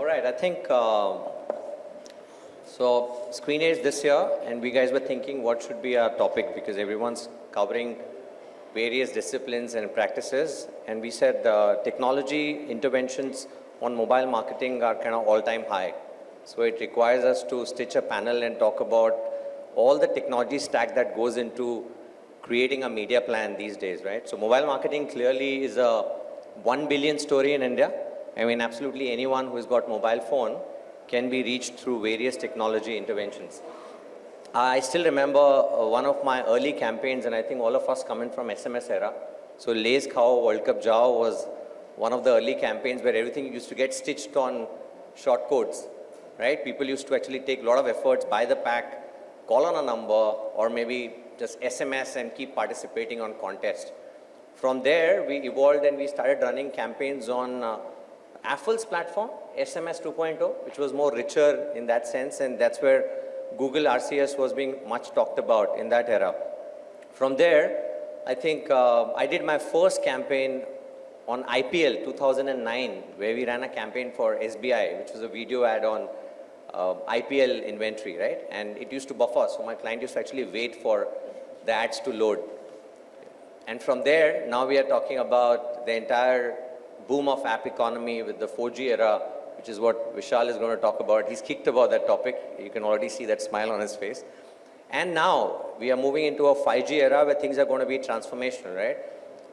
All right, I think, uh, so Screen Age this year, and we guys were thinking what should be our topic because everyone's covering various disciplines and practices. And we said uh, technology interventions on mobile marketing are kind of all-time high. So it requires us to stitch a panel and talk about all the technology stack that goes into creating a media plan these days, right? So mobile marketing clearly is a 1 billion story in India. I mean, absolutely anyone who's got mobile phone can be reached through various technology interventions. I still remember uh, one of my early campaigns, and I think all of us coming from SMS era. So Lay's Khao World Cup Jao was one of the early campaigns where everything used to get stitched on short codes, right? People used to actually take a lot of efforts, buy the pack, call on a number, or maybe just SMS and keep participating on contest. From there, we evolved and we started running campaigns on uh, Affle's platform, SMS 2.0, which was more richer in that sense, and that's where Google RCS was being much talked about in that era. From there, I think uh, I did my first campaign on IPL 2009, where we ran a campaign for SBI, which was a video ad on uh, IPL inventory, right? And it used to buffer, so my client used to actually wait for the ads to load. And from there, now we are talking about the entire boom of app economy with the 4G era, which is what Vishal is going to talk about. He's kicked about that topic. You can already see that smile on his face. And now we are moving into a 5G era where things are going to be transformational, right?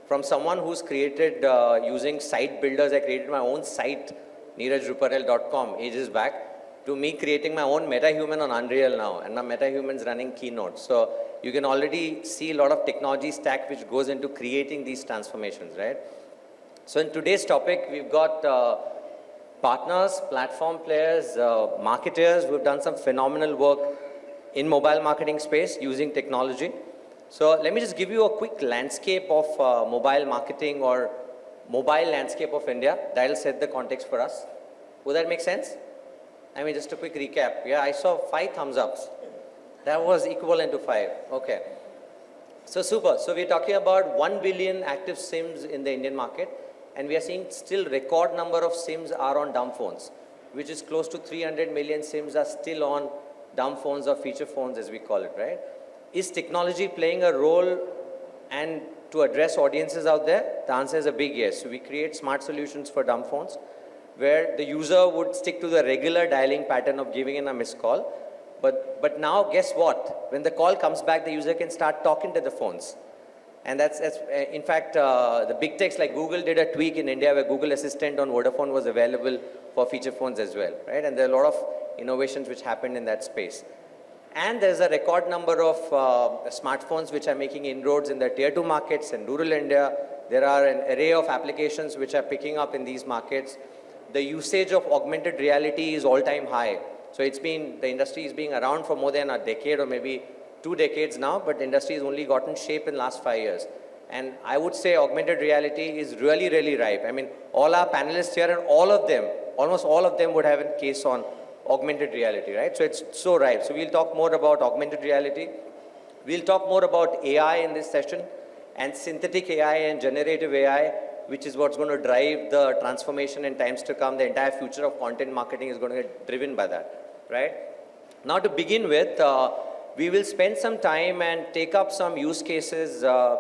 From someone who's created uh, using site builders, I created my own site, neerajruparel.com, ages back, to me creating my own MetaHuman on Unreal now, and my MetaHuman's running Keynote. So you can already see a lot of technology stack which goes into creating these transformations, right? So in today's topic, we've got uh, partners, platform players, uh, marketers who've done some phenomenal work in mobile marketing space using technology. So let me just give you a quick landscape of uh, mobile marketing or mobile landscape of India. That'll set the context for us. Would that make sense? I mean, just a quick recap. Yeah, I saw five thumbs ups. That was equivalent to five. Okay. So super. So we're talking about 1 billion active SIMs in the Indian market and we are seeing still record number of SIMs are on dumb phones, which is close to 300 million SIMs are still on dumb phones or feature phones as we call it, right? Is technology playing a role and to address audiences out there? The answer is a big yes. So we create smart solutions for dumb phones where the user would stick to the regular dialing pattern of giving in a missed call. But, but now guess what? When the call comes back, the user can start talking to the phones. And that's, that's uh, in fact, uh, the big techs like Google did a tweak in India where Google Assistant on Vodafone was available for feature phones as well, right? And there are a lot of innovations which happened in that space. And there's a record number of uh, smartphones which are making inroads in the tier two markets and rural India. There are an array of applications which are picking up in these markets. The usage of augmented reality is all-time high. So it's been, the industry is being around for more than a decade or maybe two decades now, but industry has only gotten shape in last five years. And I would say augmented reality is really, really ripe. I mean, all our panelists here and all of them, almost all of them would have a case on augmented reality, right? So it's so ripe. So we'll talk more about augmented reality. We'll talk more about AI in this session and synthetic AI and generative AI, which is what's going to drive the transformation in times to come. The entire future of content marketing is going to get driven by that, right? Now to begin with, uh, we will spend some time and take up some use cases uh,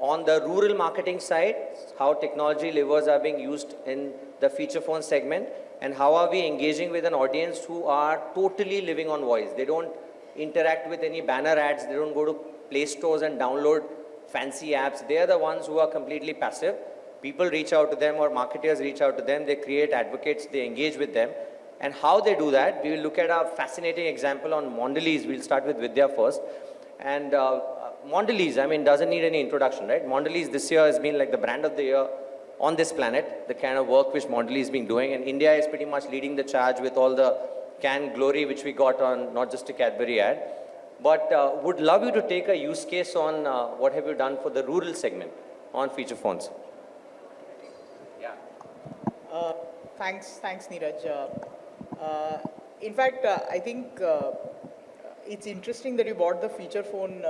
on the rural marketing side, how technology levers are being used in the feature phone segment, and how are we engaging with an audience who are totally living on voice. They don't interact with any banner ads, they don't go to play stores and download fancy apps. They are the ones who are completely passive. People reach out to them or marketers reach out to them, they create advocates, they engage with them, and how they do that, we will look at a fascinating example on Mondelez. We'll start with Vidya first. And uh, Mondelez, I mean, doesn't need any introduction, right? Mondelez this year has been like the brand of the year on this planet, the kind of work which Mondelez has been doing. And India is pretty much leading the charge with all the Cannes glory which we got on not just a Cadbury ad. But uh, would love you to take a use case on uh, what have you done for the rural segment on feature phones. Yeah. Uh, thanks, thanks, Neeraj. Uh, in fact, uh, I think uh, it's interesting that you bought the feature phone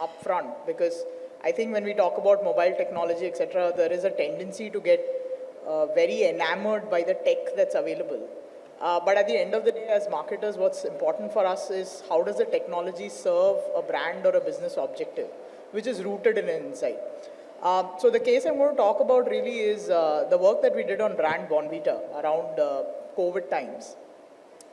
up front because I think when we talk about mobile technology, etc., there is a tendency to get uh, very enamored by the tech that's available. Uh, but at the end of the day, as marketers, what's important for us is how does the technology serve a brand or a business objective, which is rooted in insight. Um, so the case I'm going to talk about really is uh, the work that we did on brand Bournvita around COVID times,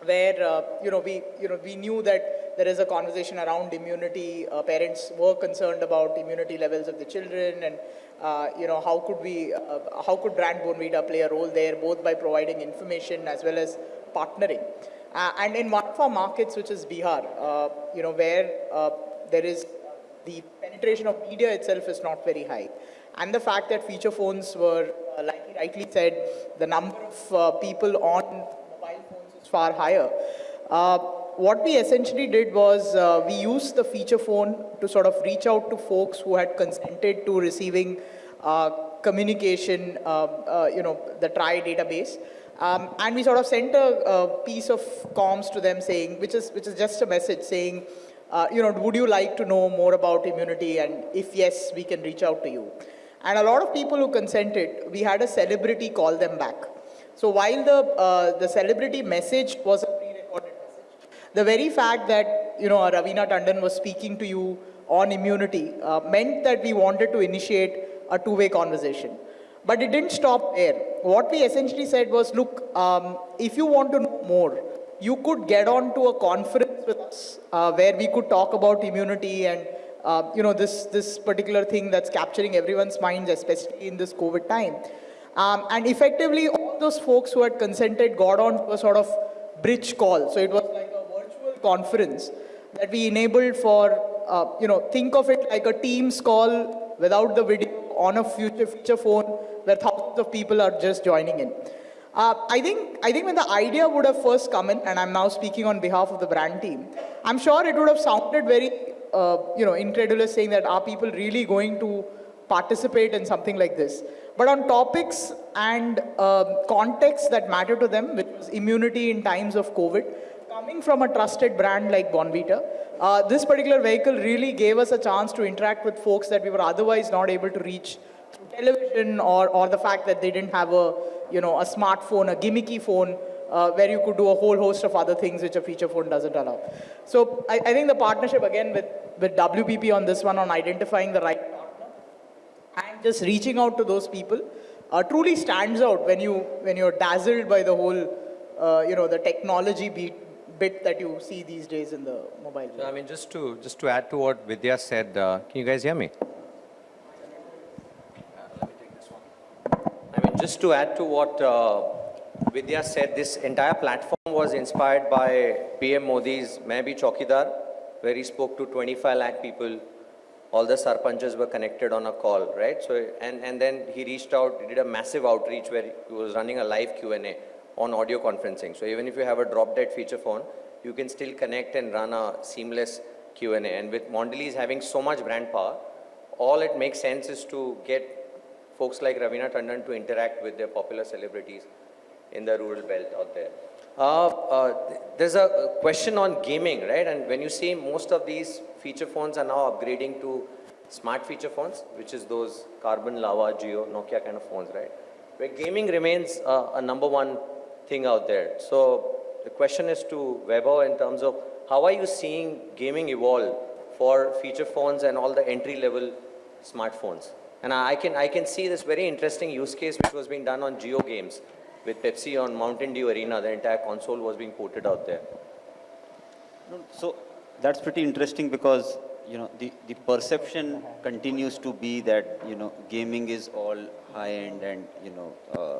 where uh, you know we you know we knew that there is a conversation around immunity. Uh, parents were concerned about immunity levels of the children, and uh, you know how could we uh, how could brand Bournvita play a role there, both by providing information as well as partnering. Uh, and in one of our markets, which is Bihar, uh, you know where there is the penetration of media itself is not very high. And the fact that feature phones were, like he rightly said, the number of uh, people on mobile phones is far higher. Uh, what we essentially did was uh, we used the feature phone to sort of reach out to folks who had consented to receiving uh, communication, uh, uh, you know, the TRI database. Um, and we sort of sent a, a piece of comms to them saying, which is, which is just a message saying, uh, you know, would you like to know more about immunity? And if yes, we can reach out to you. And a lot of people who consented, we had a celebrity call them back. So while the, uh, the celebrity message was a pre-recorded message, the very fact that, you know, Raveena Tandon was speaking to you on immunity uh, meant that we wanted to initiate a two-way conversation. But it didn't stop there. What we essentially said was, look, um, if you want to know more, you could get on to a conference with us uh, where we could talk about immunity and uh, you know this this particular thing that's capturing everyone's minds, especially in this COVID time. Um, and effectively, all those folks who had consented got on to a sort of bridge call. So it was like a virtual conference that we enabled for uh, you know think of it like a Teams call without the video on a future phone where thousands of people are just joining in. Uh, I think I think when the idea would have first come in, and I'm now speaking on behalf of the brand team, I'm sure it would have sounded very uh, you know incredulous, saying that are people really going to participate in something like this? But on topics and um context that matter to them, which was immunity in times of COVID, coming from a trusted brand like Bournvita, uh, this particular vehicle really gave us a chance to interact with folks that we were otherwise not able to reach through television or, or the fact that they didn't have a, you know, a smartphone, a gimmicky phone, uh, where you could do a whole host of other things which a feature phone doesn't allow. So I, I think the partnership again with, with WPP on this one on identifying the right partner and just reaching out to those people uh, truly stands out when you when you're dazzled by the whole uh, you know the technology beat, bit that you see these days in the mobile So, I mean, just to, just to add to what Vidya said, uh, can you guys hear me? I mean, just to add to what uh, Vidya said, this entire platform was inspired by PM Modi's Main Bhi Chaukidar, where he spoke to 25 lakh people. All the sarpanchas were connected on a call, right? So, and, and then he reached out, he did a massive outreach where he was running a live Q&A on audio conferencing. So even if you have a drop-dead feature phone, you can still connect and run a seamless Q&A. And with Mondelez having so much brand power, all it makes sense is to get folks like Raveena Tandon to interact with their popular celebrities in the rural belt out there. Uh, uh, there's a question on gaming, right? And when you see most of these feature phones are now upgrading to smart feature phones, which is those Karbonn lava, Jio, Nokia kind of phones, right? Where gaming remains uh, a number one thing out there. So the question is to Weber in terms of how are you seeing gaming evolve for feature phones and all the entry level smartphones? And I can, I can see this very interesting use case which was being done on Jio games with Pepsi on Mountain Dew Arena. The entire console was being ported out there. So that's pretty interesting because, you know, the, the perception continues to be that, you know, gaming is all high-end and, you know, uh,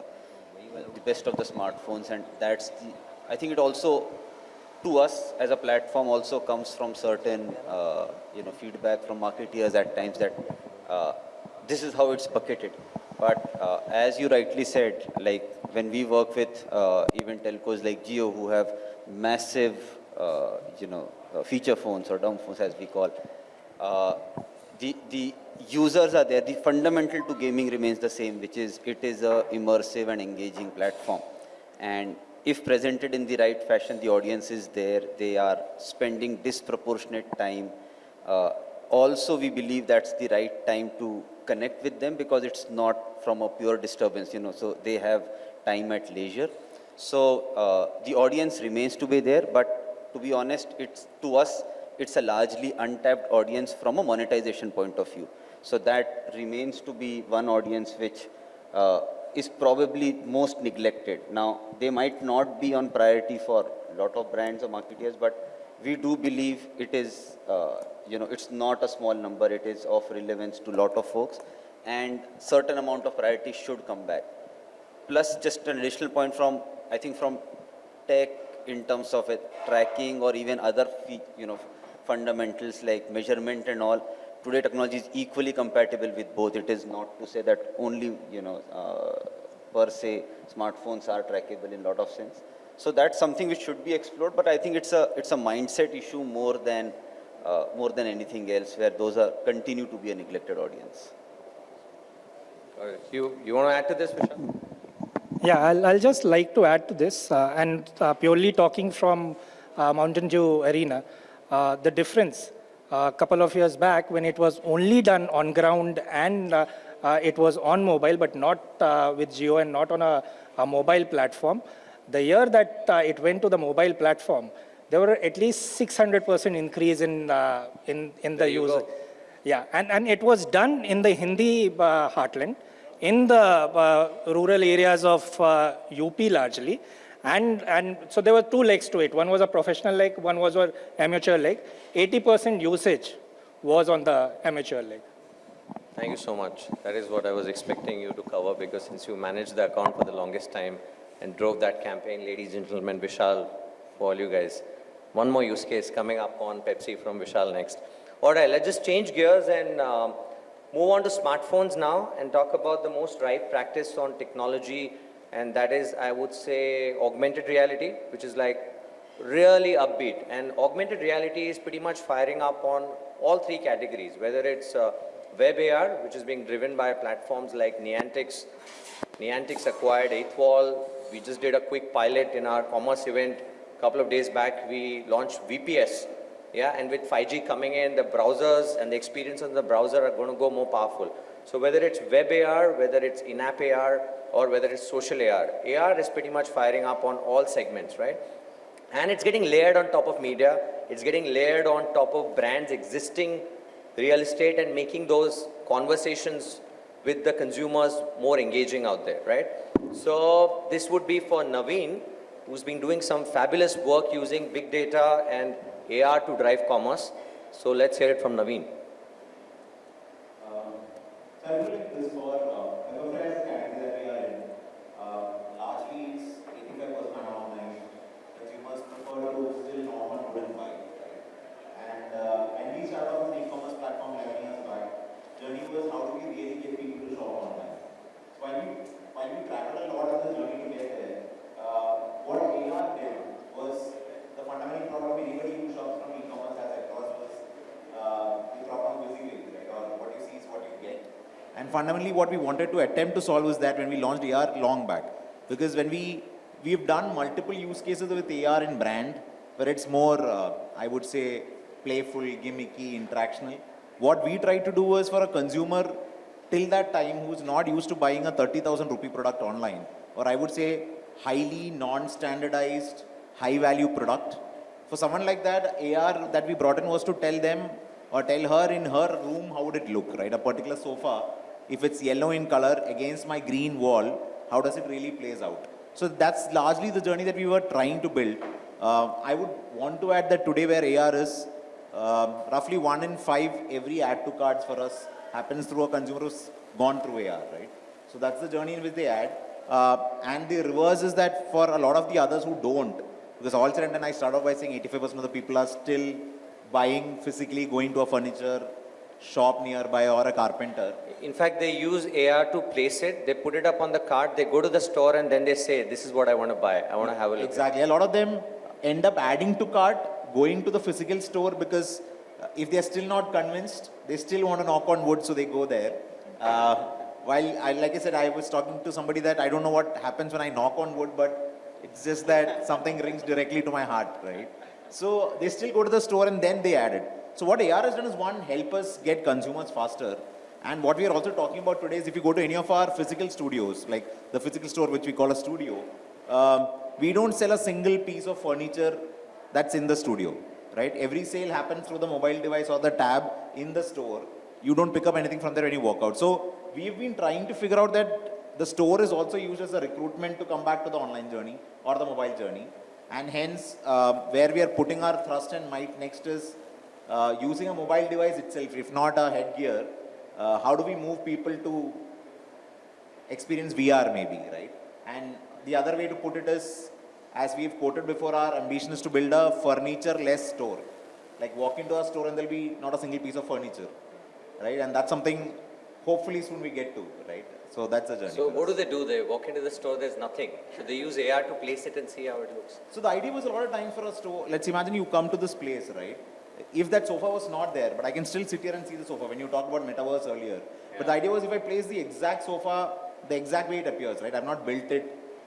the best of the smartphones and that's the, I think it also, to us as a platform also comes from certain, uh, you know, feedback from marketeers at times that uh, this is how it's bucketed. But uh, as you rightly said, like when we work with uh, even telcos like Jio who have massive, uh, you know, uh, feature phones or dumb phones as we call, the, the users are there. The fundamental to gaming remains the same, which is it is a immersive and engaging platform. And if presented in the right fashion, the audience is there. They are spending disproportionate time. Uh, also, we believe that's the right time to connect with them because it's not from a pure disturbance, you know, so they have time at leisure. So uh, the audience remains to be there, but to be honest, it's to us, it's a largely untapped audience from a monetization point of view. So that remains to be one audience which uh, is probably most neglected. Now, they might not be on priority for a lot of brands or marketeers, but we do believe it is, uh, you know, it's not a small number. It is of relevance to a lot of folks, and certain amount of priority should come back. Plus, just an additional point from, I think, from tech in terms of it, tracking or even other, you know, fundamentals like measurement and all. Today, technology is equally compatible with both. It is not to say that only, you know, uh, per se, smartphones are trackable in a lot of sense. So that's something which should be explored, but I think it's a, it's a mindset issue more than, uh, more than anything else, where those are, continue to be a neglected audience. Got it. You, you want to add to this, Vishal? Yeah, I'll, I'll just like to add to this, uh, and uh, purely talking from uh, Mountain Dew Arena, uh, the difference a couple of years back when it was only done on ground and uh, uh, it was on mobile, but not uh, with Jio and not on a, a mobile platform. The year that uh, it went to the mobile platform, there were at least 600% increase in, uh, in, in the user. go. Yeah, and, and it was done in the Hindi uh, heartland, in the uh, rural areas of uh, UP largely. And, and so there were two legs to it. One was a professional leg, one was an amateur leg. 80% usage was on the amateur leg. Thank you so much. That is what I was expecting you to cover because since you managed the account for the longest time and drove that campaign, ladies and gentlemen, Vishal, for all you guys. One more use case coming up on Pepsi from Vishal next. All right, let's just change gears and um, move on to smartphones now and talk about the most ripe practice on technology and that is, I would say, augmented reality, which is like really upbeat. And augmented reality is pretty much firing up on all three categories, whether it's uh, web AR, which is being driven by platforms like Niantic's. Niantic's acquired Eighth Wall. We just did a quick pilot in our commerce event a couple of days back. We launched VPS. Yeah, and with 5G coming in, the browsers and the experience on the browser are going to go more powerful. So whether it's web AR, whether it's in-app AR, or whether it's social AR, AR is pretty much firing up on all segments, right? And it's getting layered on top of media. It's getting layered on top of brands' existing real estate and making those conversations with the consumers more engaging out there, right? So this would be for Naveen, who's been doing some fabulous work using big data and AR to drive commerce. So let's hear it from Naveen. Um, So I feel like this for uh, the preference category that we are in, uh, largely it's 85% online. Consumers prefer to still normal wooden buy, right? And uh, when we started off with e-commerce platform 11 years back, journey was how do we really get people to shop online? So while we, while we traveled a lot on the journey to get there, uh, what AR did was the fundamental problem with anybody who shops from e-commerce as across was uh, the problem of visibility, right? Or what you see is what you get. And fundamentally, what we wanted to attempt to solve was that when we launched AR long back, because when we we've done multiple use cases with AR in brand, where it's more, uh, I would say, playful, gimmicky, interactional. What we tried to do was for a consumer till that time who's not used to buying a 30,000 rupee product online, or I would say highly non-standardized, high-value product. For someone like that, AR that we brought in was to tell them or tell her in her room how would it look, right? A particular sofa, if it's yellow in color against my green wall, how does it really plays out? So that's largely the journey that we were trying to build. Uh, I would want to add that today where AR is, um, roughly one in five every add to cards for us happens through a consumer who's gone through AR, right? So that's the journey in which they add. Uh, and the reverse is that for a lot of the others who don't, because all said and I start off by saying 85% of the people are still buying physically, going to a furniture shop nearby or a carpenter. In fact, they use AR to place it. They put it up on the cart. They go to the store and then they say, this is what I want to buy. I want to have a look. Exactly. A lot of them end up adding to cart, going to the physical store because uh, if they're still not convinced, they still want to knock on wood, so they go there. Uh, while, I, like I said, I was talking to somebody that I don't know what happens when I knock on wood, but it's just that something rings directly to my heart, right? So they still go to the store and then they add it. So what AR has done is one, help us get consumers faster. And what we are also talking about today is if you go to any of our physical studios, like the physical store which we call a studio, um, we don't sell a single piece of furniture that's in the studio, right? Every sale happens through the mobile device or the tab in the store. You don't pick up anything from there when you walk out. So we've been trying to figure out that the store is also used as a recruitment to come back to the online journey or the mobile journey. And hence, uh, where we are putting our thrust and might next is uh, using a mobile device itself, if not a headgear, uh, how do we move people to experience VR maybe, right? And the other way to put it is, as we've quoted before, our ambition is to build a furniture-less store. Like walk into a store and there'll be not a single piece of furniture, right? And that's something hopefully soon we get to, right? So that's a journey. So what us. do they do? They walk into the store, there's nothing. Should they use AR to place it and see how it looks? So the idea was a lot of times for us to, let's imagine you come to this place, right? If that sofa was not there, but I can still sit here and see the sofa when you talked about metaverse earlier. But the idea was if I place the exact sofa, the exact way it appears, right? I've not built it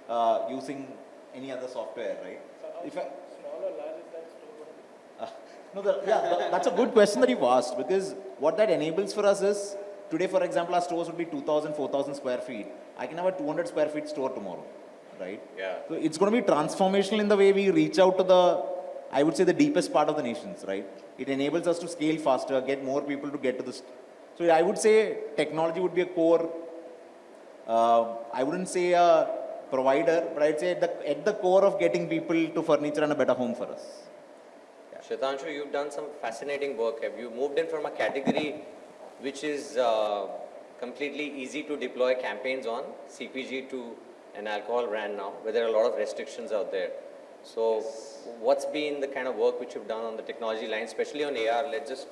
uh, using any other software, right? If I, Uh, no, the, yeah, tha- that's a good question that you've asked because what that enables for us is today, for example, our stores would be 2,000, 4,000 square feet. I can have a 200 square feet store tomorrow, right? Yeah. So it's going to be transformational in the way we reach out to the, I would say, the deepest part of the nations, right? It enables us to scale faster, get more people to get to this. So I would say technology would be a core. Uh, I wouldn't say a provider, but I'd say at the, at the core of getting people to furniture and a better home for us. Shatanshu, you've done some fascinating work. Have you moved in from a category which is uh, completely easy to deploy campaigns on, CPG to an alcohol brand now, where there are a lot of restrictions out there. So what's been the kind of work which you've done on the technology line, especially on AR? Let's just,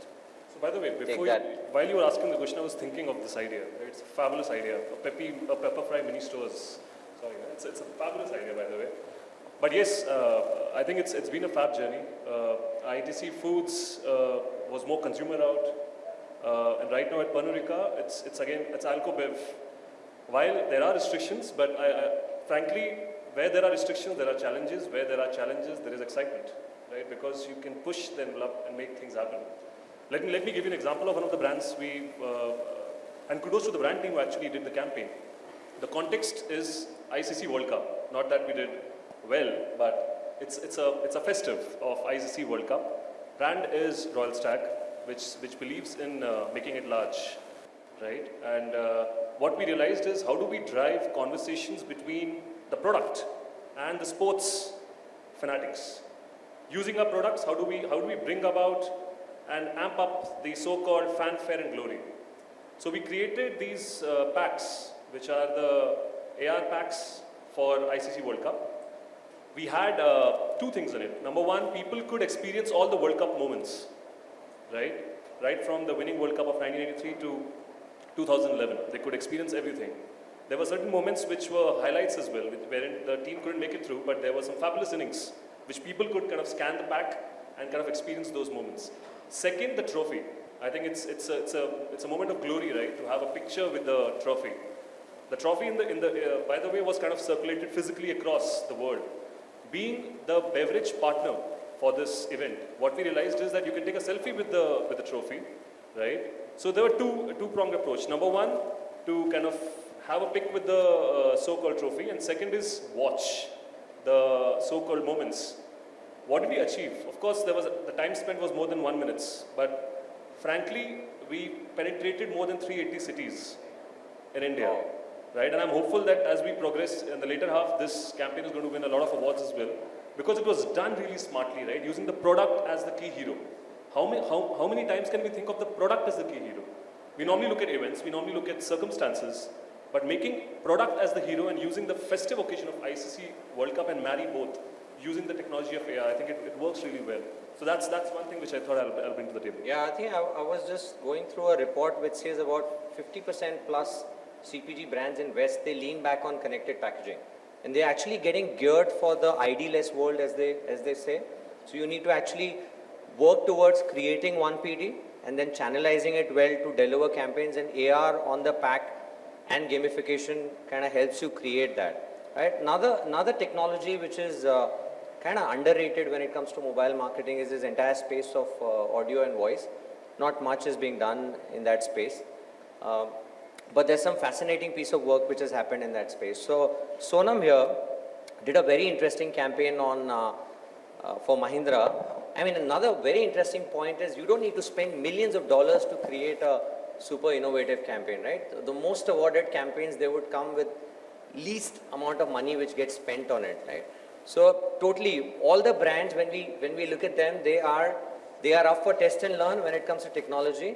So by the way, before you, while you were asking the question, I was thinking of this idea. It's a fabulous idea. A peppy, a Pepperfry mini stores. Sorry, it's, it's a fabulous idea, by the way. But yes, uh, I think it's, it's been a fab journey. Uh, ITC Foods uh, was more consumer out. Uh, and right now at Pernod Ricard, it's, it's again, it's Alcobev. While there are restrictions, but I, I, frankly, where there are restrictions, there are challenges. Where there are challenges, there is excitement, right? Because you can push the envelope and make things happen. Let me, let me give you an example of one of the brands we, uh, and kudos to the brand team who actually did the campaign. The context is ICC World Cup. Not that we did well, but it's, it's, a, it's a festive of ICC World Cup. Brand is Royal Stag, which, which believes in uh, making it large, right? And uh, what we realized is how do we drive conversations between the product and the sports fanatics? Using our products, how do we, how do we bring about and amp up the so-called fanfare and glory? So we created these uh, packs, which are the AR packs for ICC World Cup. We had uh, two things in it. Number one, people could experience all the World Cup moments, right? Right from the winning World Cup of 1983 to 2011. They could experience everything. There were certain moments which were highlights as well, wherein the team couldn't make it through, but there were some fabulous innings, which people could kind of scan the pack and kind of experience those moments. Second, the trophy. I think it's, it's, a, it's, a, it's a moment of glory, right, to have a picture with the trophy. The trophy, in the, in the, uh, by the way, was kind of circulated physically across the world. Being the beverage partner for this event, what we realized is that you can take a selfie with the, with the trophy, right? So there were two, two-pronged approach. Number one, to kind of have a pick with the uh, so-called trophy, and second is watch the so-called moments. What did we achieve? Of course, there was the time spent was more than one minutes, but frankly, we penetrated more than 380 cities in India, right? And I'm hopeful that as we progress in the later half, this campaign is going to win a lot of awards as well, because it was done really smartly, right? Using the product as the key hero. How many, how, how many times can we think of the product as the key hero? We normally look at events, we normally look at circumstances, but making product as the hero and using the festive occasion of ICC World Cup and marry both using the technology of AI, I think it, it works really well. So that's, that's one thing which I thought I'll, I'll bring to the table. yeah, I think I, I was just going through a report which says about 50% plus CPG brands in West, they lean back on connected packaging. And they're actually getting geared for the ID-less world as they, as they say. So you need to actually work towards creating one PD and then channelizing it well to deliver campaigns and AR on the pack and gamification kind of helps you create that. Right? Another, another technology which is uh, kind of underrated when it comes to mobile marketing is this entire space of uh, audio and voice. Not much is being done in that space. Um, but there's some fascinating piece of work which has happened in that space. So Sonam here did a very interesting campaign on uh, uh, for Mahindra. I mean, another very interesting point is you don't need to spend millions of dollars to create a super innovative campaign, right? The most awarded campaigns, they would come with least amount of money which gets spent on it, right? So totally, all the brands, when we, when we look at them, they are, they are up for test and learn when it comes to technology.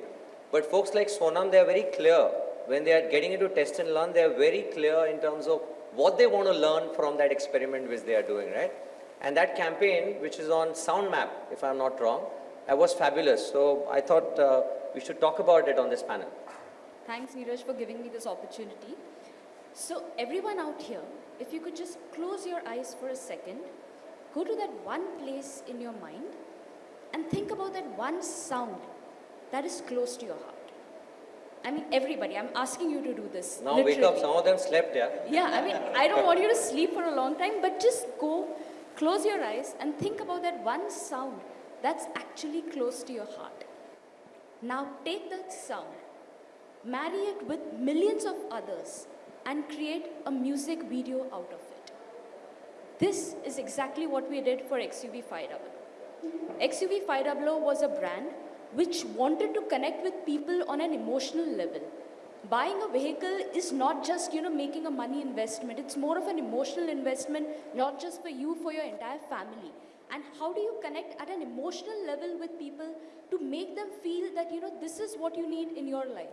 But folks like Sonam, they are very clear. When they are getting into test and learn, they are very clear in terms of what they want to learn from that experiment which they are doing, right? And that campaign, which is on SoundMap, if I'm not wrong, that was fabulous. So I thought uh, we should talk about it on this panel. Thanks, Neeraj, for giving me this opportunity. So, everyone out here, if you could just close your eyes for a second, go to that one place in your mind, and think about that one sound that is close to your heart. I mean, everybody, I'm asking you to do this. Now wake up, some of them slept, yeah? Yeah, I mean, I don't want you to sleep for a long time, but just go, close your eyes, and think about that one sound that's actually close to your heart. Now take that sound, marry it with millions of others, and create a music video out of it. This is exactly what we did for XUV 500. XUV 500 was a brand which wanted to connect with people on an emotional level. Buying a vehicle is not just, you know, making a money investment. It's more of an emotional investment, not just for you, for your entire family. And how do you connect at an emotional level with people to make them feel that, you know, this is what you need in your life?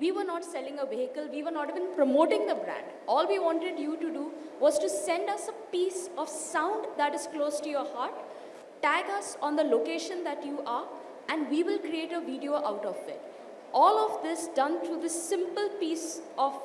We were not selling a vehicle, we were not even promoting the brand. All we wanted you to do was to send us a piece of sound that is close to your heart, tag us on the location that you are, and we will create a video out of it. All of this done through this simple piece of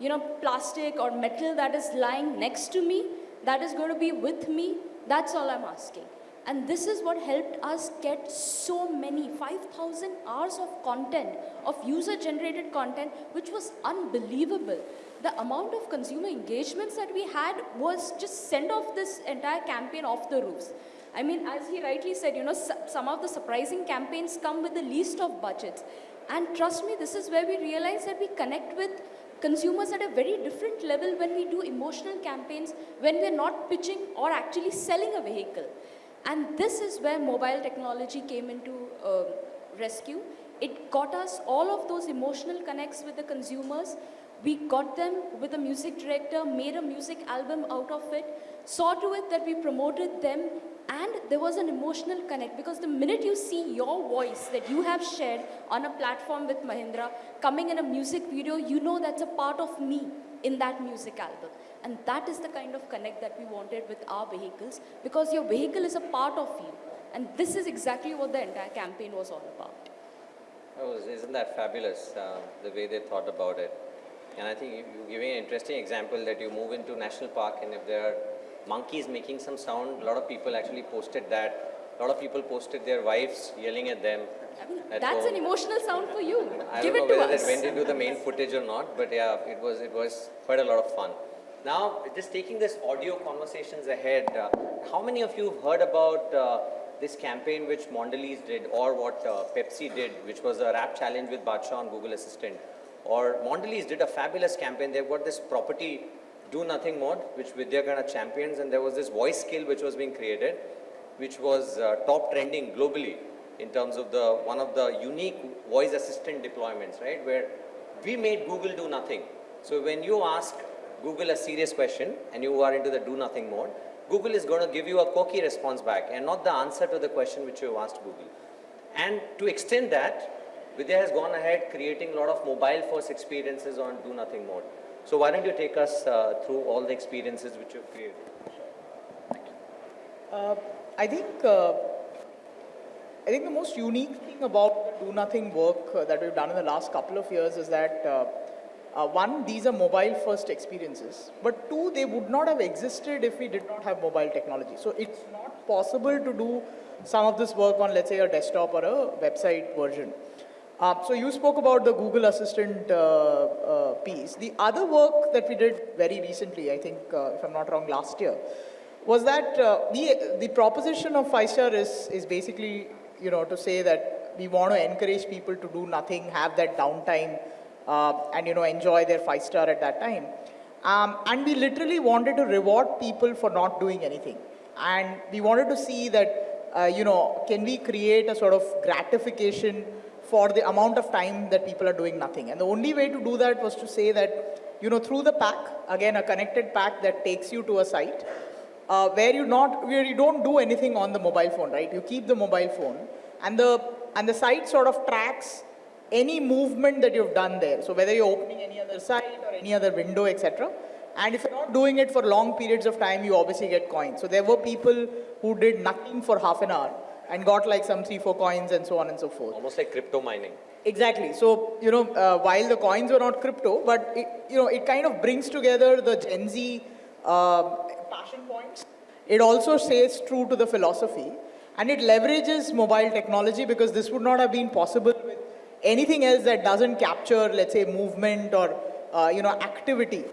you know, plastic or metal that is lying next to me, that is going to be with me, that's all I'm asking. And this is what helped us get so many 5,000 hours of content, of user generated content, which was unbelievable. The amount of consumer engagements that we had was just send off this entire campaign off the roofs. I mean, as he rightly said, you know, some of the surprising campaigns come with the least of budgets. And trust me, this is where we realize that we connect with consumers at a very different level when we do emotional campaigns, when we're not pitching or actually selling a vehicle. And this is where mobile technology came into uh, rescue. It got us all of those emotional connects with the consumers. We got them with a music director, made a music album out of it, saw to it that we promoted them, and there was an emotional connect because the minute you see your voice that you have shared on a platform with Mahindra coming in a music video, you know that's a part of me in that music album. And that is the kind of connect that we wanted with our vehicles because your vehicle is a part of you. And this is exactly what the entire campaign was all about. Isn't that fabulous, uh, the way they thought about it? And I think you, you're giving an interesting example that you move into national park and if there are monkeys making some sound, a lot of people actually posted that. A lot of people posted their wives yelling at them. I mean, at that's home. an emotional sound for you. I Give don't it know to whether us. that went into the main footage or not, but yeah, it was, it was quite a lot of fun. Now, just taking this audio conversations ahead, uh, how many of you have heard about uh, this campaign which Mondelez did or what uh, Pepsi did, which was a rap challenge with Badshah on Google Assistant? Or Mondelez did a fabulous campaign. They've got this property do nothing mode, which Vidya kind of champions, and there was this voice skill which was being created, which was uh, top trending globally in terms of the one of the unique voice assistant deployments, right? Where we made Google do nothing. So when you ask Google a serious question and you are into the do nothing mode, Google is going to give you a quirky response back and not the answer to the question which you asked Google. And to extend that, Vidya has gone ahead creating a lot of mobile first experiences on do nothing mode. So why don't you take us uh, through all the experiences which you've created? Uh, I think uh, I think the most unique thing about do nothing work uh, that we've done in the last couple of years is that uh, uh, one, these are mobile first experiences, but two, they would not have existed if we did not have mobile technology. So it's not possible to do some of this work on, let's say, a desktop or a website version. Uh, so you spoke about the Google Assistant uh, uh, piece. The other work that we did very recently, I think, uh, if I'm not wrong, last year, was that uh, the, the proposition of star is, is basically, you know, to say that we want to encourage people to do nothing, have that downtime, uh, and you know enjoy their five star at that time. Um, and we literally wanted to reward people for not doing anything. And we wanted to see that, you know, can we create a sort of gratification for the amount of time that people are doing nothing. And the only way to do that was to say that, you know, through the pack, again, a connected pack that takes you to a site, uh, where you not, where you don't do anything on the mobile phone, right? You keep the mobile phone and the, and the site sort of tracks any movement that you've done there. So whether you're opening any other site or any other window, etc. And if you're not doing it for long periods of time, you obviously get coins. So there were people who did nothing for half an hour and got like some three, four coins and so on and so forth. Almost like crypto mining. Exactly. So, you know, uh, while the coins were not crypto, but it, you know, it kind of brings together the Gen Z uh, passion points. It also stays true to the philosophy and it leverages mobile technology because this would not have been possible with anything else that doesn't capture, let's say, movement or, uh, you know, activity.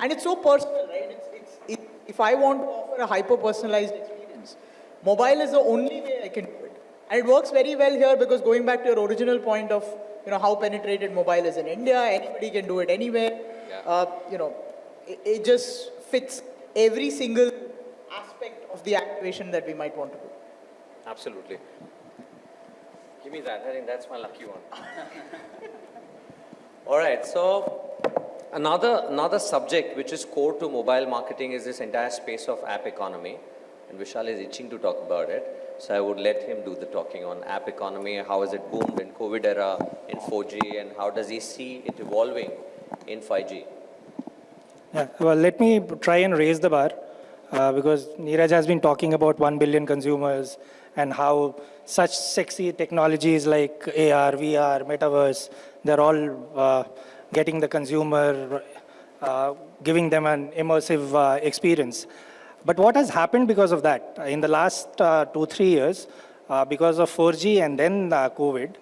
And it's so personal, right? It's, it's, it, if I want to offer a hyper-personalized experience, mobile is the only way I can do it. And it works very well here because going back to your original point of, you know, how penetrated mobile is in India, anybody can do it anywhere. Yeah. Uh, you know, it, it just fits every single aspect of the activation that we might want to do. Absolutely. Give me that. I think that's my lucky one. All right. So another another subject which is core to mobile marketing is this entire space of app economy, and Vishal is itching to talk about it. So I would let him do the talking on app economy. How has it boomed in COVID era in 4G, and how does he see it evolving in 5G? Yeah, well, let me try and raise the bar uh, because Neeraj has been talking about 1 billion consumers and how such sexy technologies like AR, VR, metaverse, they're all uh, getting the consumer, uh, giving them an immersive uh, experience. But what has happened because of that? In the last uh, two, three years, uh, because of 4G and then uh, COVID,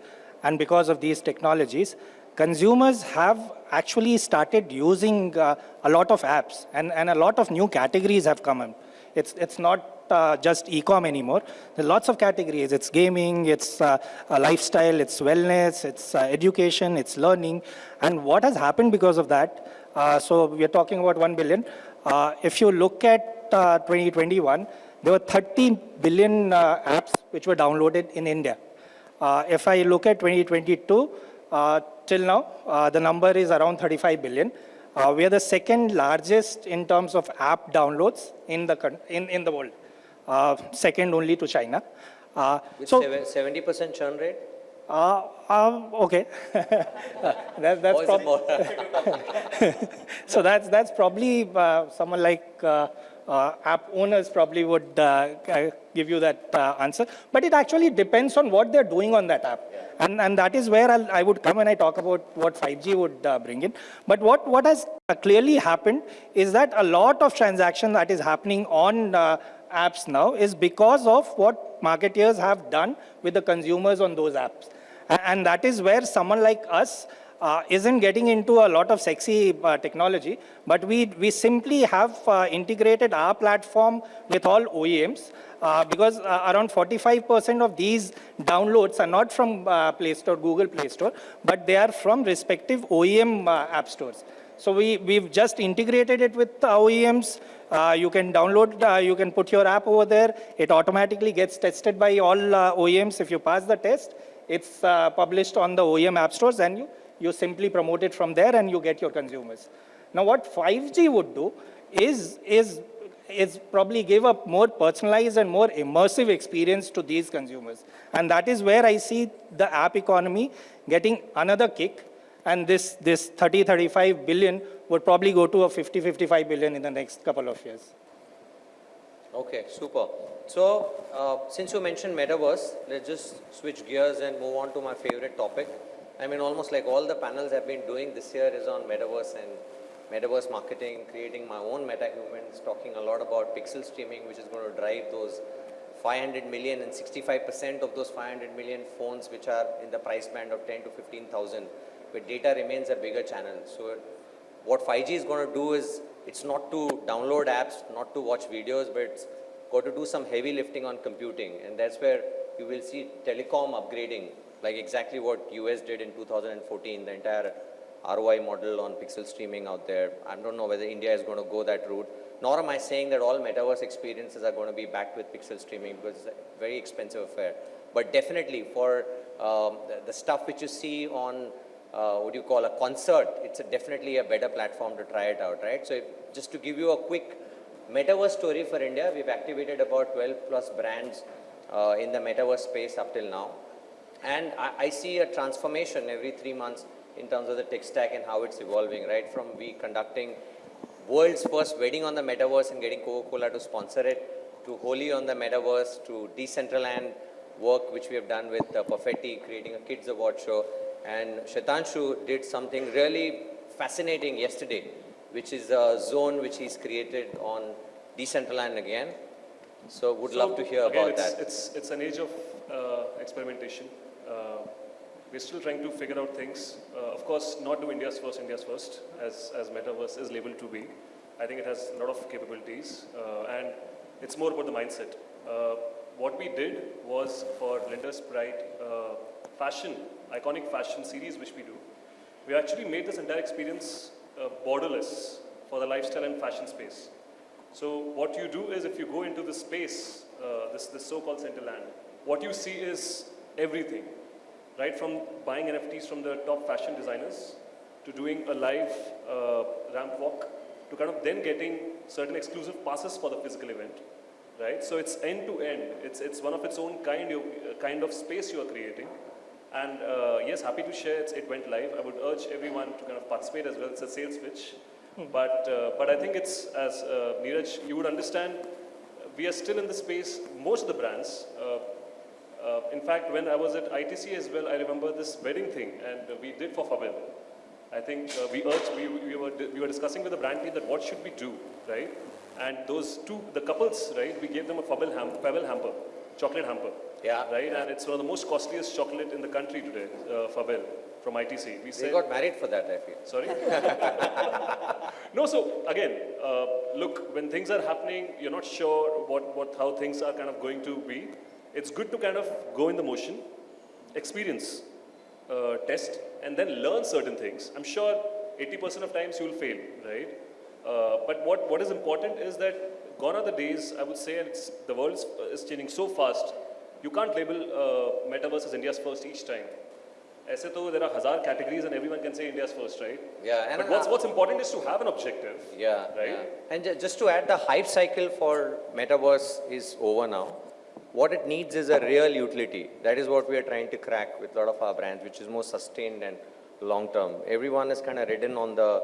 and because of these technologies, consumers have actually started using uh, a lot of apps and, and a lot of new categories have come in. It's, it's not uh, just e-com anymore. There are lots of categories. It's gaming, it's uh, lifestyle, it's wellness, it's uh, education, it's learning. And what has happened because of that, uh, so we're talking about 1 billion. Uh, if you look at 2021, there were 30 billion apps which were downloaded in India. if I look at 2022, till now, the number is around 35 billion. Uh, we are the second largest in terms of app downloads in the, in, in the world, uh, second only to China. Uh, With so, 70% churn rate? uh, uh, okay. that, that's so that's, that's probably uh, someone like uh, uh, app owners probably would uh, uh, give you that uh, answer. But it actually depends on what they're doing on that app. And, and that is where I'll, I would come when I talk about what 5G would uh, bring in. But what, what has uh, clearly happened is that a lot of transaction that is happening on uh, apps now is because of what marketeers have done with the consumers on those apps. And that is where someone like us uh, isn't getting into a lot of sexy uh, technology, but we, we simply have uh, integrated our platform with all OEMs uh, because uh, around 45% of these downloads are not from uh, Play Store, Google Play Store, but they are from respective OEM app stores. So we, we've just integrated it with OEMs. Uh, you can download, uh, you can put your app over there. It automatically gets tested by all uh, OEMs. If you pass the test, it's published on the OEM app stores and you, you simply promote it from there and you get your consumers. Now what 5G would do is, is, is probably give a more personalized and more immersive experience to these consumers. And that is where I see the app economy getting another kick and this, this 30, 35 billion would probably go to a 50, 55 billion in the next couple of years. Okay, super. So, uh, since you mentioned metaverse, let's just switch gears and move on to my favorite topic. I mean, almost like all the panels I've been doing this year is on metaverse and metaverse marketing, creating my own metahumans, talking a lot about pixel streaming, which is going to drive those 500 million and 65% of those 500 million phones which are in the price band of 10 to 15,000, where data remains a bigger channel. So, what 5G is going to do is it's not to download apps, not to watch videos, but it's got to do some heavy lifting on computing. And that's where you will see telecom upgrading, like exactly what US did in 2014. The entire ROI model on pixel streaming out there. I don't know whether India is going to go that route. Nor am I saying that all metaverse experiences are going to be backed with pixel streaming because it's a very expensive affair. But definitely for um, the, the stuff which you see on uh, what do you call a concert, it's a definitely a better platform to try it out, right? So if, just to give you a quick metaverse story for India, we've activated about 12 plus brands uh, in the metaverse space up till now. And I, I see a transformation every three months in terms of the tech stack and how it's evolving, right? From we conducting world's first wedding on the metaverse and getting Coca-Cola to sponsor it, to Holi on the metaverse, to Decentraland work which we have done with uh, Perfetti, creating a kids award show. And Shetanshu did something really fascinating yesterday, which is a zone which he's created on Decentraland again. So would So, love to hear again, about it's, that. It's, it's an age of uh, experimentation. Uh, we're still trying to figure out things. Uh, of course, not do India's first, India's first, as, as Metaverse is labeled to be. I think it has a lot of capabilities, uh, and it's more about the mindset. What we did was for Blenders Pride uh, fashion, iconic fashion series which we do, we actually made this entire experience uh, borderless for the lifestyle and fashion space. So what you do is if you go into this space, uh, this, this so-called Decentraland, what you see is everything, right from buying NFTs from the top fashion designers to doing a live uh, ramp walk to kind of then getting certain exclusive passes for the physical event, right? So it's end to end. It's, it's one of its own kind, you, uh, kind of space you are creating. And uh, yes, happy to share it's, it went live. I would urge everyone to kind of participate as well. It's a sales pitch. But, uh, but I think it's, as uh, Neeraj, you would understand, we are still in the space, most of the brands. Uh, uh, in fact, when I was at ITC as well, I remember this wedding thing, and we did for Fabelle. I think uh, we urged, we, we, were, we were discussing with the brand team that what should we do, right? And those two, the couples, right, we gave them a Fabelle, ham, Fabelle hamper, chocolate hamper. Yeah. Right, and it's one of the most costliest chocolate in the country today, uh, Fabelle, from ITC. We They got married for that, I feel. Sorry? no, so again, uh, look, when things are happening, you're not sure what, what, how things are kind of going to be It's good to kind of go in the motion, experience, uh, test, and then learn certain things. I'm sure 80% of times you'll fail, right? Uh, but what, what is important is that gone are the days, I would say, and it's, the world is, is changing so fast, you can't label uh, metaverse as India's first each time. ऐसे तो there are hazar categories and everyone can say India's first, right? Yeah, and But what's, what's important is to have an objective. Yeah, Right? yeah. And ju- just to add, the hype cycle for metaverse is over now. What it needs is a real utility. That is what we are trying to crack with a lot of our brands, which is more sustained and long term. Everyone has kind of ridden on the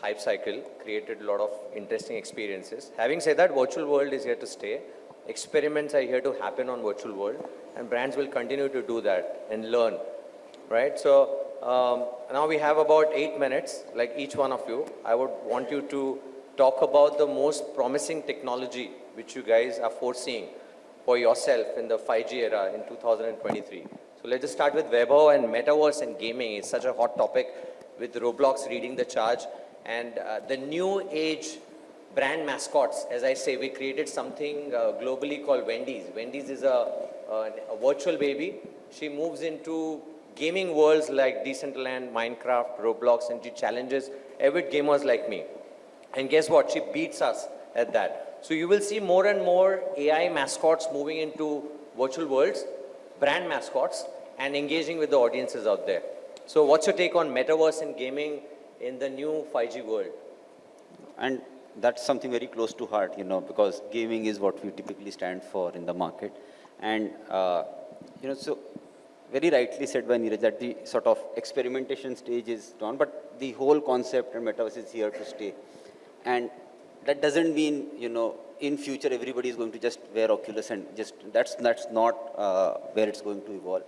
hype cycle, created a lot of interesting experiences. Having said that, virtual world is here to stay. Experiments are here to happen on virtual world, and brands will continue to do that and learn right? So um, now we have about eight minutes, like each one of you. I would want you to talk about the most promising technology which you guys are foreseeing for yourself in the 5G era in 2023. So let's just start with Vaibhav and metaverse and gaming. It's such a hot topic with Roblox leading the charge and uh, the new age brand mascots. As I say, we created something uh, globally called Wendy's. Wendy's is a, a, a virtual baby. She moves into gaming worlds like Decentraland, Minecraft, Roblox, and she challenges avid gamers like me. And guess what? She beats us at that. So you will see more and more AI mascots moving into virtual worlds, brand mascots, and engaging with the audiences out there. So what's your take on metaverse and gaming in the new 5G world? And that's something very close to heart, you know, because gaming is what we typically stand for in the market. And, uh, you know, so very rightly said by Neeraj that the sort of experimentation stage is done, but the whole concept and metaverse is here to stay. And that doesn't mean, you know, in future everybody is going to just wear Oculus and just, that's, that's not uh, where it's going to evolve.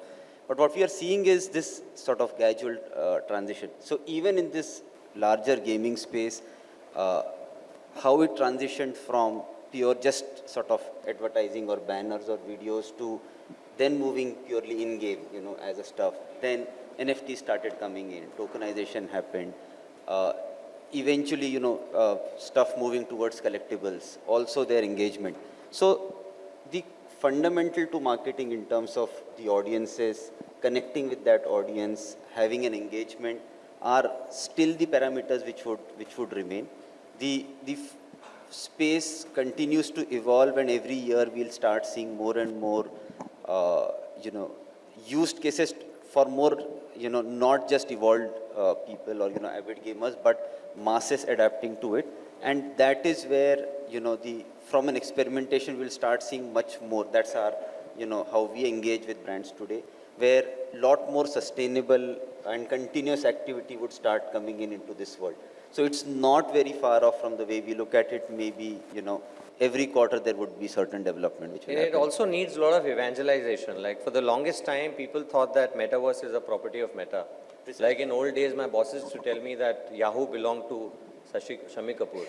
But what we are seeing is this sort of gradual uh, transition. So even in this larger gaming space, uh, how it transitioned from pure just sort of advertising or banners or videos to then moving purely in-game, you know, as a stuff. Then NFT started coming in, tokenization happened. Uh, eventually, you know, uh, stuff moving towards collectibles, also their engagement. So the fundamental to marketing in terms of the audiences, connecting with that audience, having an engagement, are still the parameters which would, which would remain. The, the space continues to evolve and every year we'll start seeing more and more, uh, you know, used cases for more, you know, not just evolved uh, people or, you know, avid gamers, but masses adapting to it. And that is where, you know, the, from an experimentation, we'll start seeing much more. That's our, you know, how we engage with brands today, where a lot more sustainable and continuous activity would start coming in into this world. So it's not very far off from the way we look at it. Maybe, you know, every quarter there would be certain development which will it happen. also needs a lot of evangelization. Like for the longest time, people thought that metaverse is a property of Meta. Like in old days, my bosses used to tell me that Yahoo belonged to Sashi, Shammi Kapoor.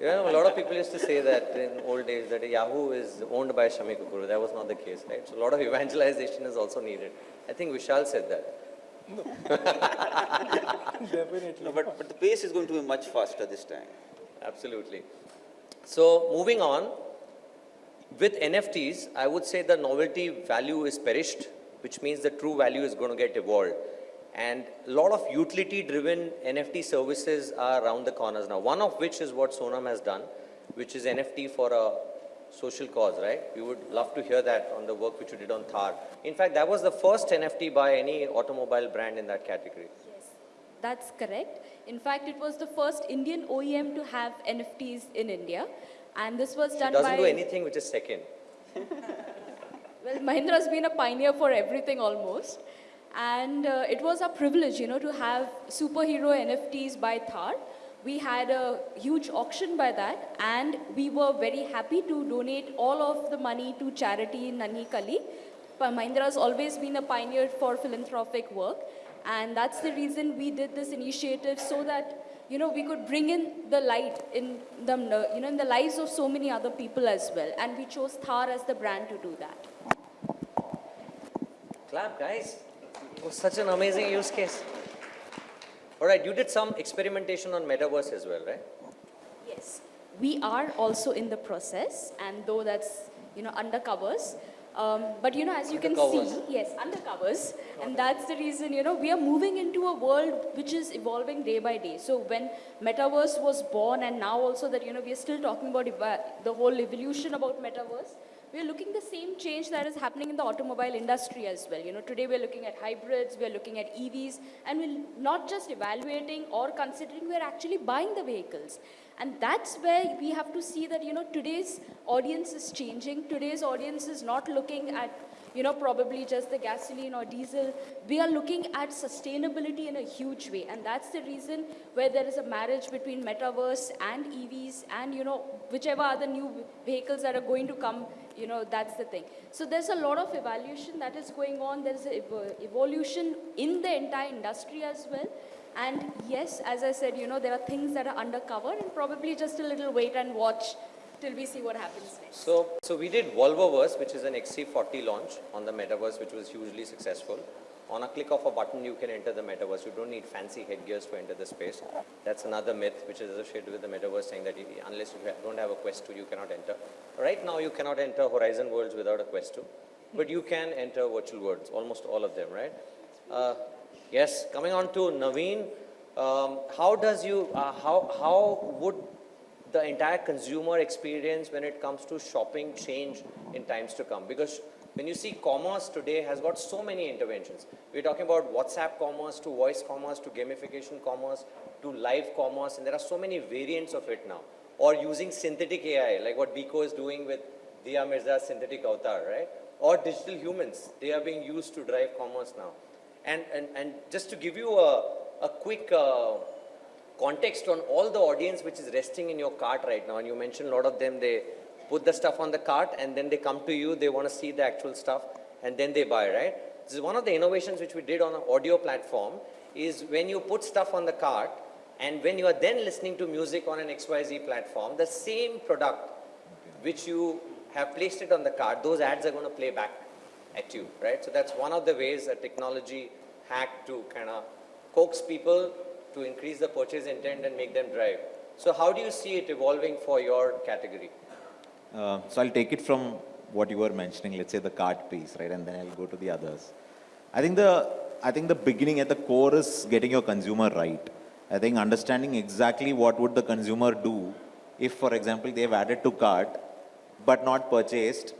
You know, a lot of people used to say that in old days that Yahoo is owned by Shammi Kapoor. That was not the case, right? So a lot of evangelization is also needed. I think Vishal said that. Definitely. No, but, but the pace is going to be much faster this time. Absolutely. So moving on, with NFTs, I would say the novelty value is perished, which means the true value is going to get evolved. And a lot of utility-driven NFT services are around the corners now. One of which is what Sonam has done, which is NFT for a social cause, right? We would love to hear that on the work which you did on Thar. In fact, that was the first NFT by any automobile brand in that category. Yes, that's correct. In fact, it was the first Indian OEM to have NFTs in India. And this was It done doesn't by... do anything which is second. Well, Mahindra has been a pioneer for everything almost. And uh, it was a privilege, you know, to have superhero NFTs by Thar. We had a huge auction by that, and we were very happy to donate all of the money to charity in Nanhi Kali. Mahindra has always been a pioneer for philanthropic work, and that's the reason we did this initiative so that you know we could bring in the light in the you know in the lives of so many other people as well. And we chose Thar as the brand to do that. Clap, guys. It was such an amazing use case. All right, you did some experimentation on metaverse as well, right? Yes, we are also in the process, and though that's you know undercovers, um, but you know as you can see, yes, undercovers, and that's the reason you know we are moving into a world which is evolving day by day. So when metaverse was born, and now also that you know we are still talking about the whole evolution about metaverse. We are looking the same change that is happening in the automobile industry as well. You know, today we're looking at hybrids, we're looking at EVs, and we're not just evaluating or considering, we're actually buying the vehicles. And that's where we have to see that, you know, today's audience is changing. Today's audience is not looking at, you know, probably just the gasoline or diesel. We are looking at sustainability in a huge way. And that's the reason where there is a marriage between metaverse and EVs and, you know, whichever other new vehicles that are going to come, you know, that's the thing. So there's a lot of evaluation that is going on. There's a evo- evolution in the entire industry as well. And yes, as I said, you know, there are things that are undercover and probably just a little wait and watch till we see what happens next. So, so we did Volvoverse, which is an XC40 launch on the metaverse, which was hugely successful. On a click of a button, you can enter the metaverse. You don't need fancy headgears to enter the space. That's another myth which is associated with the metaverse, saying that unless you don't have a Quest 2, you cannot enter. Right now, you cannot enter Horizon Worlds without a Quest 2, but you can enter virtual worlds, almost all of them, right? Uh, yes, coming on to Naveen, um, how does you, uh, how, how would the entire consumer experience when it comes to shopping change in times to come? Because when you see commerce today has got so many interventions. We're talking about WhatsApp commerce to voice commerce to gamification commerce to live commerce and there are so many variants of it now. Or using synthetic AI like what Biko is doing with Dia Mirza's synthetic avatar, right? Or digital humans, they are being used to drive commerce now. And, and, and just to give you a, a quick uh, context on all the audience which is resting in your cart right now, and you mentioned a lot of them, they put the stuff on the cart and then they come to you, they want to see the actual stuff and then they buy, right? This is one of the innovations which we did on an audio platform is when you put stuff on the cart and when you are then listening to music on an XYZ platform, the same product which you have placed it on the cart, those ads are going to play back at you, right? So that's one of the ways a technology hack to kind of coax people to increase the purchase intent and make them drive. So how do you see it evolving for your category? Uh, so I'll take it from what you were mentioning, let's say the cart piece, right? And then I'll go to the others. I think the I think the beginning at the core is getting your consumer right. I think understanding exactly what would the consumer do if, for example, they've added to cart but not purchased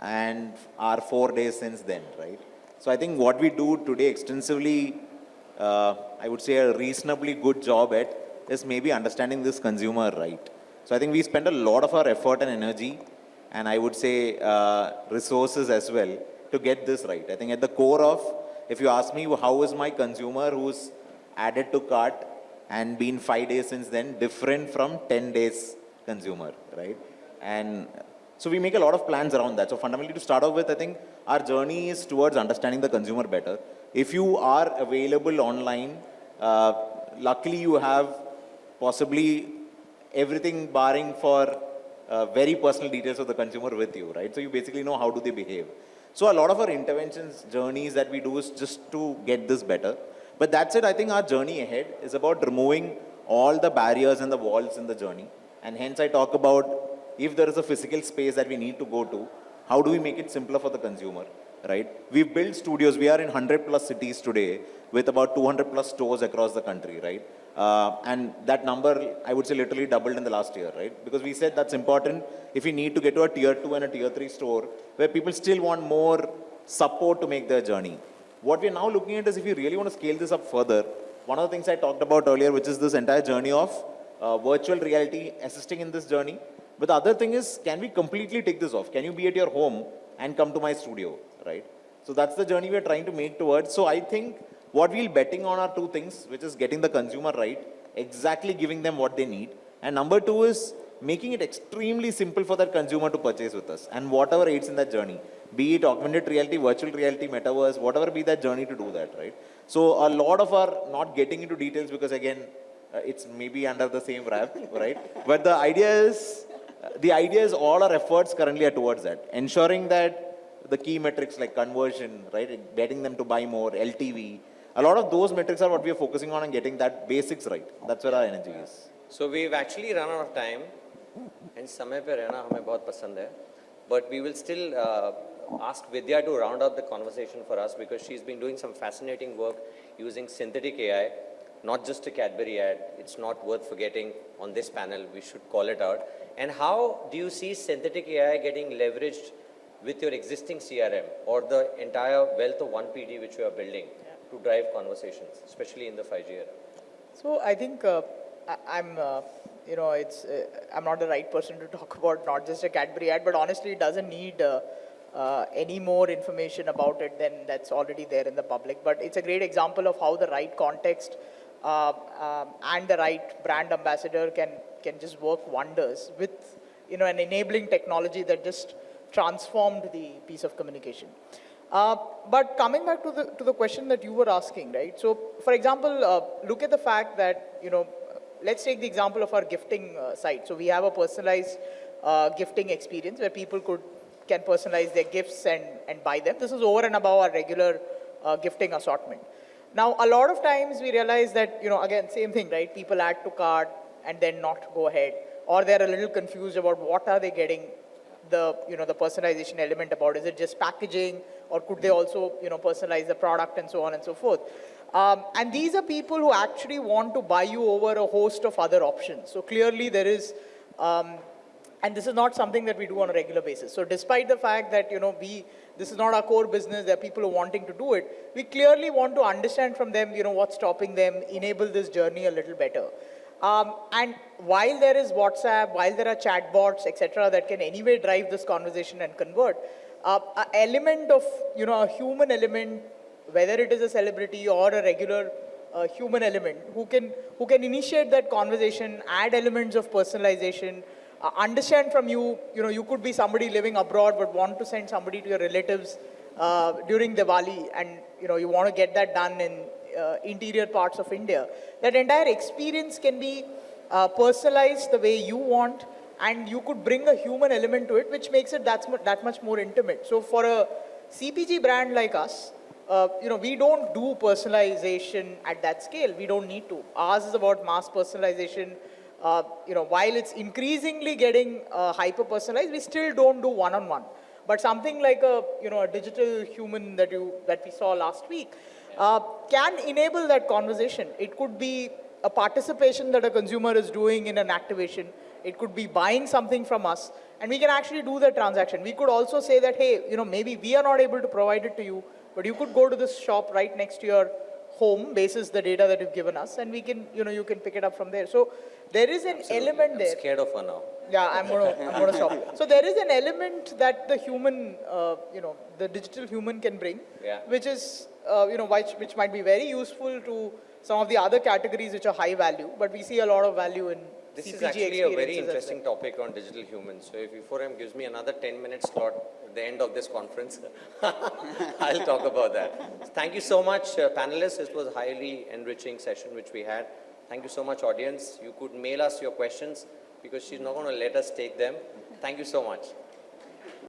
and are four days since then, right? So I think what we do today extensively, uh, I would say a reasonably good job at is maybe understanding this consumer right. So I think we spend a lot of our effort and energy and I would say uh, resources as well to get this right. I think at the core of, if you ask me how is my consumer who's added to cart and been five days since then different from 10 days consumer, right? And so we make a lot of plans around that. So fundamentally to start off with, I think our journey is towards understanding the consumer better. If you are available online, uh, luckily you have possibly everything barring for uh, very personal details of the consumer with you, right? So you basically know how do they behave. So a lot of our interventions, journeys that we do is just to get this better. But that's it. I think our journey ahead is about removing all the barriers and the walls in the journey. And hence I talk about if there is a physical space that we need to go to, how do we make it simpler for the consumer, right? We've built studios. We are in 100 plus cities today with about 200 plus stores across the country, right? Uh, and that number, I would say, literally doubled in the last year, right? Because we said that's important if we need to get to a tier two and a tier three store where people still want more support to make their journey. What we're now looking at is if you really want to scale this up further, one of the things I talked about earlier, which is this entire journey of uh, virtual reality assisting in this journey. But the other thing is, can we completely take this off? Can you be at your home and come to my studio, right? So that's the journey we're trying to make towards. So I think what we're betting on are two things, which is getting the consumer right, exactly giving them what they need. And number two is making it extremely simple for that consumer to purchase with us and whatever aids in that journey, be it augmented reality, virtual reality, metaverse, whatever be that journey to do that, right? So a lot of our not getting into details because again, uh, it's maybe under the same wrap, right? But the idea is, the idea is all our efforts currently are towards that, ensuring that the key metrics like conversion, right, getting them to buy more, LTV, a lot of those metrics are what we are focusing on and getting that basics right. That's where our energy is. So we've actually run out of time and समय पे रहना हमें बहुत पसंद है but we will still uh, ask Vidya to round up the conversation for us because she's been doing some fascinating work using synthetic AI not just a Cadbury ad it's not worth forgetting on this panel we should call it out and how do you see synthetic AI getting leveraged with your existing CRM or the entire wealth of 1PD which you are building to drive conversations especially in the 5G era So I think uh, I, am uh, you know, it's uh, I'm not the right person to talk about not just a Cadbury ad, but honestly, it doesn't need uh, uh, any more information about it than that's already there in the public. But it's a great example of how the right context uh, um, and the right brand ambassador can can just work wonders with you know an enabling technology that just transformed the piece of communication. Uh, but coming back to the to the question that you were asking, right? So, for example, uh, look at the fact that you know, let's take the example of our gifting uh, site. So, we have a personalized uh, gifting experience where people could can personalize their gifts and and buy them. This is over and above our regular uh, gifting assortment. Now, a lot of times we realize that you know, again, same thing, right? People add to cart and then not go ahead, or they're a little confused about what are they getting the you know the personalization element about? Is it just packaging, or could they also you know personalize the product and so on and so forth? Um, and these are people who actually want to buy you over a host of other options. So clearly there is, um, and this is not something that we do on a regular basis. So despite the fact that you know we this is not our core business, there are people who are wanting to do it. We clearly want to understand from them you know what's stopping them, enable this journey a little better. Um, and while there is WhatsApp, while there are chatbots, etc., that can anyway drive this conversation and convert, uh, an element of, you know, a human element, whether it is a celebrity or a regular uh, human element, who can, who can initiate that conversation, add elements of personalization, uh, understand from you, you know, you could be somebody living abroad but want to send somebody to your relatives uh, during Diwali and, you know, you want to get that done in interior parts of India. That entire experience can be uh, personalized the way you want and you could bring a human element to it which makes it that, that much more intimate. So for a CPG brand like us, uh, you know, we don't do personalization at that scale. We don't need to. Ours is about mass personalization. Uh, you know, while it's increasingly getting uh, hyper personalized, we still don't do one-on-one. -on -one. But something like a, you know, a digital human that you that we saw last week, uh, can enable that conversation. It could be a participation that a consumer is doing in an activation. It could be buying something from us, and we can actually do the transaction. We could also say that, hey, you know, maybe we are not able to provide it to you, but you could go to this shop right next to your home, basis the data that you've given us, and we can, you know, you can pick it up from there. So there is an element I'm there. scared of her now. Yeah, I'm gonna, I'm gonna stop. So there is an element that the human, uh, you know, the digital human can bring, Yeah. which is, uh, you know, which, which might be very useful to some of the other categories which are high value, but we see a lot of value in This CPG is actually a very interesting well. topic on digital humans. So if E4M gives me another 10 minute slot at the end of this conference, I'll talk about that. Thank you so much, uh, panelists. This was a highly enriching session which we had. Thank you so much, audience. You could mail us your questions because she's not going to let us take them. Thank you so much.